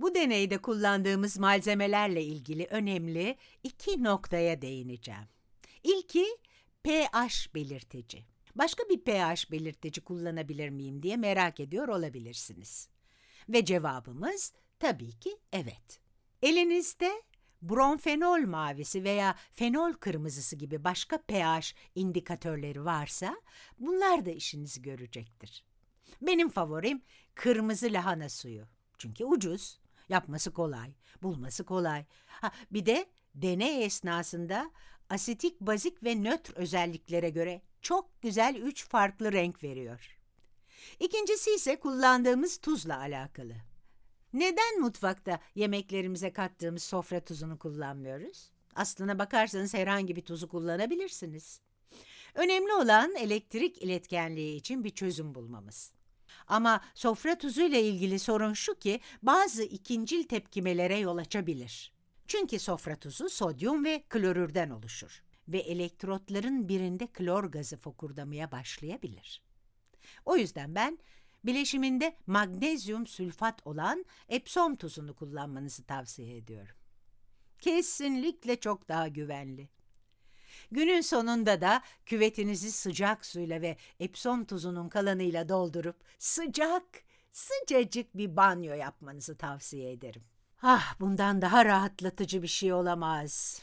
Bu deneyde kullandığımız malzemelerle ilgili önemli iki noktaya değineceğim. İlki pH belirtici. Başka bir pH belirtici kullanabilir miyim diye merak ediyor olabilirsiniz. Ve cevabımız tabii ki evet. Elinizde bromfenol mavisi veya fenol kırmızısı gibi başka pH indikatörleri varsa bunlar da işinizi görecektir. Benim favorim kırmızı lahana suyu. Çünkü ucuz, yapması kolay, bulması kolay. Ha, bir de deney esnasında asitik, bazik ve nötr özelliklere göre çok güzel üç farklı renk veriyor. İkincisi ise kullandığımız tuzla alakalı. Neden mutfakta yemeklerimize kattığımız sofra tuzunu kullanmıyoruz? Aslına bakarsanız herhangi bir tuzu kullanabilirsiniz. Önemli olan elektrik iletkenliği için bir çözüm bulmamız. Ama sofra tuzuyla ilgili sorun şu ki bazı ikincil tepkimelere yol açabilir. Çünkü sofra tuzu sodyum ve klorürden oluşur ve elektrotların birinde klor gazı fokurdamaya başlayabilir. O yüzden ben bileşiminde magnezyum sülfat olan Epsom tuzunu kullanmanızı tavsiye ediyorum. Kesinlikle çok daha güvenli. Günün sonunda da küvetinizi sıcak suyla ve Epsom tuzunun kalanıyla doldurup sıcak, sıcacık bir banyo yapmanızı tavsiye ederim. Ah, bundan daha rahatlatıcı bir şey olamaz.